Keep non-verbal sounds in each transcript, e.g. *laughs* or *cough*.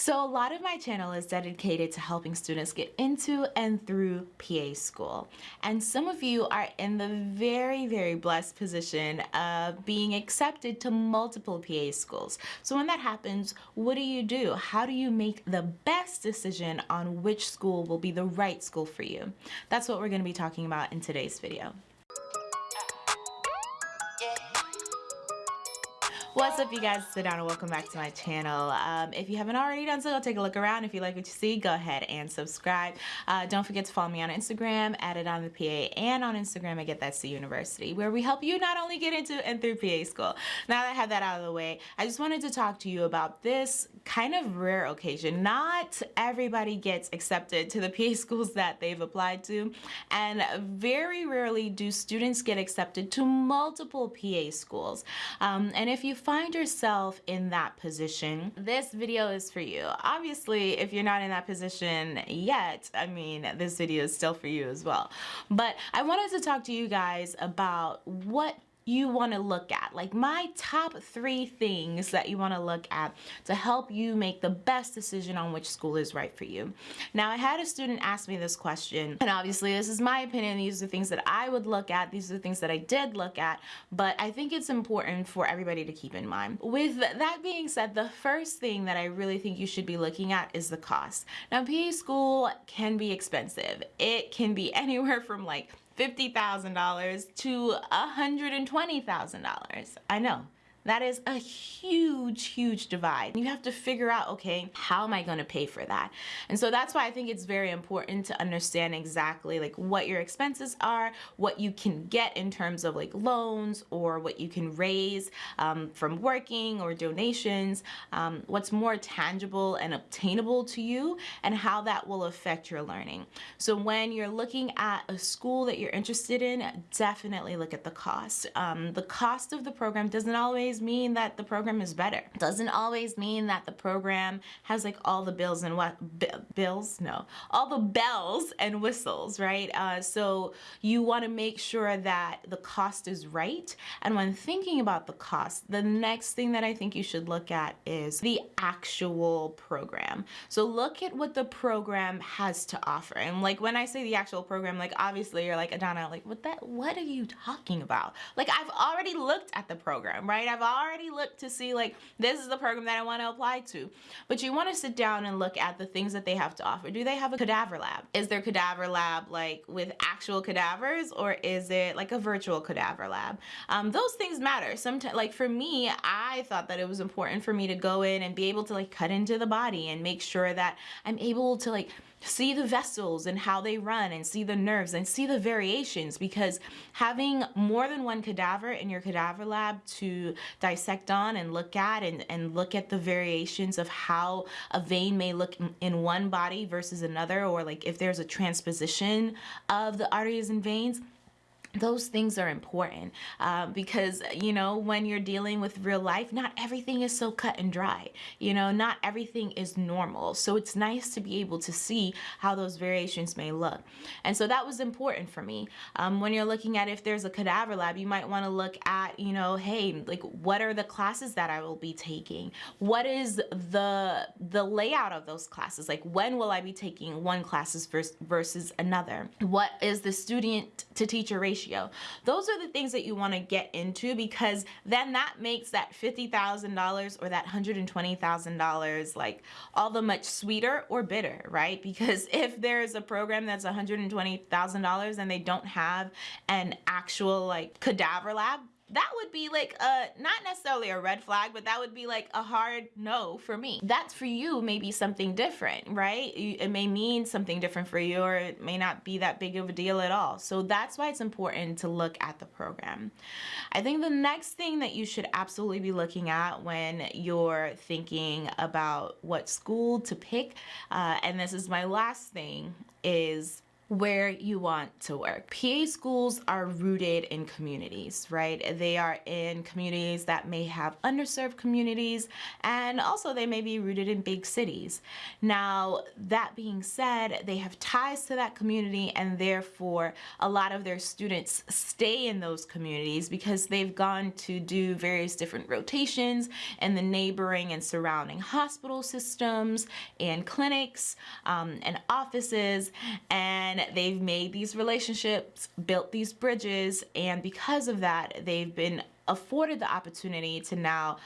So a lot of my channel is dedicated to helping students get into and through PA school. And some of you are in the very, very blessed position of being accepted to multiple PA schools. So when that happens, what do you do? How do you make the best decision on which school will be the right school for you? That's what we're gonna be talking about in today's video. What's up you guys, it's and welcome back to my channel. Um, if you haven't already done so, go take a look around. If you like what you see, go ahead and subscribe. Uh, don't forget to follow me on Instagram, at it on the PA, and on Instagram at Get That C University, where we help you not only get into and through PA school. Now that I have that out of the way, I just wanted to talk to you about this kind of rare occasion. Not everybody gets accepted to the PA *laughs* schools that they've applied to, and very rarely do students get accepted to multiple PA schools. Um, and if you find yourself in that position, this video is for you. Obviously, if you're not in that position yet, I mean, this video is still for you as well. But I wanted to talk to you guys about what you want to look at. Like my top three things that you want to look at to help you make the best decision on which school is right for you. Now I had a student ask me this question and obviously this is my opinion these are the things that I would look at these are the things that I did look at but I think it's important for everybody to keep in mind. With that being said the first thing that I really think you should be looking at is the cost. Now PA school can be expensive. It can be *laughs* anywhere from like $50,000 to $120,000. I know that is a huge, huge divide. You have to figure out, okay, how am I going to pay for that? And so that's why I think it's very important to understand exactly like what your expenses are, what you can get in terms of like loans or what you can raise um, from working or donations, um, what's more tangible and obtainable to you and how that will affect your learning. So when you're looking at a school that you're interested in, definitely look at the cost. Um, the cost of the program doesn't always always mean that the program is better. Doesn't always mean that the program has like all the bills and what bills? No, all the bells and whistles, right? Uh, so you want to make sure that the cost is right. And when thinking about the cost, the next thing that I think you should look at is the actual program. So look at what the program has to offer. And like when I say the actual program, like obviously you're like, Adana, like what that, what are you talking about? Like I've already looked at the program, right? I've I've already looked to see like this is the program that I want to apply to. But you want to sit down and look at the things that they have to offer. Do they have a cadaver lab? Is their cadaver lab like with actual cadavers or is it like a virtual cadaver lab? Um, those things matter. Sometimes like for me, I thought that it was important for me to go in and be able to like cut into the body and make sure that I'm able to like see the vessels and how they run and see the nerves and see the variations because having more than one cadaver in your cadaver lab to dissect on and look at and, and look at the variations of how a vein may look in one body versus another or like if there's a transposition of the arteries and veins those things are important uh, because you know when you're dealing with real life not everything is so cut and dry you know not everything is normal. So it's nice to be able to see how those variations may look. And so that was important for me. Um, when you're looking at if there's a cadaver lab you might want to look at you know hey like what are the classes that I will be taking? What is the the layout of those classes? Like when will I be taking one classes versus, versus another? What is the student to teacher ratio ratio. Those are the things that you want to get into because then that makes that $50,000 or that $120,000 like all the much sweeter or bitter, right? *laughs* Because if there's a program that's $120,000 and they don't have an actual like cadaver lab, that would be like a not necessarily a red flag but that would be like a hard no for me. That's for you maybe something different right? It may mean something different for you or it may not be that big of a deal at all. So that's why it's important to look at the program. I think the next thing that you should absolutely be looking at when you're thinking about what school to pick uh, and this is my last thing is where you want to work. PA schools are rooted in communities, right? They are in communities that may have underserved communities and also they may be rooted in big cities. Now, that being said, they have ties to that community and therefore a lot of their students stay in those communities because they've gone to do various different rotations in the neighboring and surrounding hospital systems and clinics um, and offices and they've made these relationships, built these bridges, and because of that, they've been afforded the opportunity to now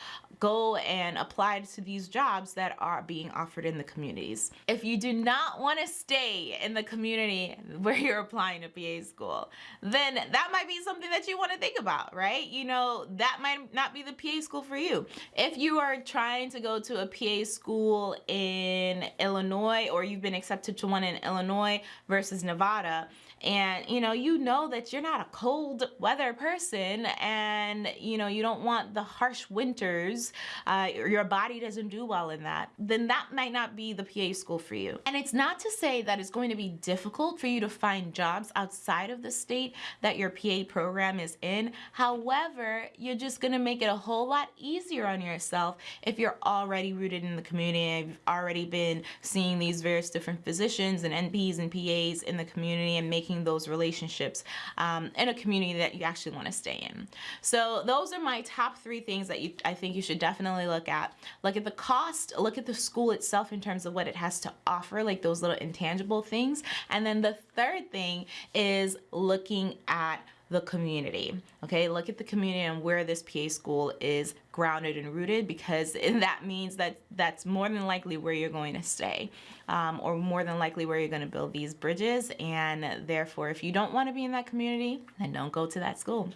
go and apply to these jobs that are being offered in the communities. If you do not want to stay in the community where you're applying to PA school, then that might be something that you want to think about, right? You know, that might not be the PA school for you. If you are trying to go to a PA school in Illinois or you've been accepted to one in Illinois versus Nevada, and you know you know that you're not a cold weather person and you know you don't want the harsh winters uh, your body doesn't do well in that then that might not be the PA school for you and it's not to say that it's going to be difficult for you to find jobs outside of the state that your PA program is in however you're just going to make it a whole lot easier on yourself if you're already rooted in the community and you've already been seeing these various different physicians and NPs and PAs in the community and making those relationships um, in a community that you actually want to stay in. So those are my top three things that you, I think you should definitely look at. Look at the cost, look at the school itself in terms of what it has to offer, like those little intangible things. And then the third thing is looking at the community. Okay, look at the community and where this PA school is grounded and rooted because *laughs* that means that that's more than likely where you're going to stay um, or more than likely where you're going to build these bridges. And therefore if you don't want to be in that community then don't go to that school.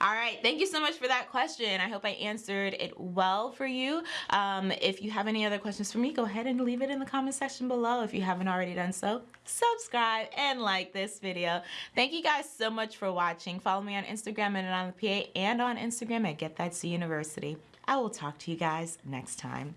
All right thank you so much for that question. I hope I answered it well for you. Um, if you have any other questions for me go ahead and leave it in the comment section below. If you haven't already done so subscribe and like this video. Thank you guys so much for watching. Follow me on Instagram and on the PA and on Instagram at Get That C University I will talk to you guys next time.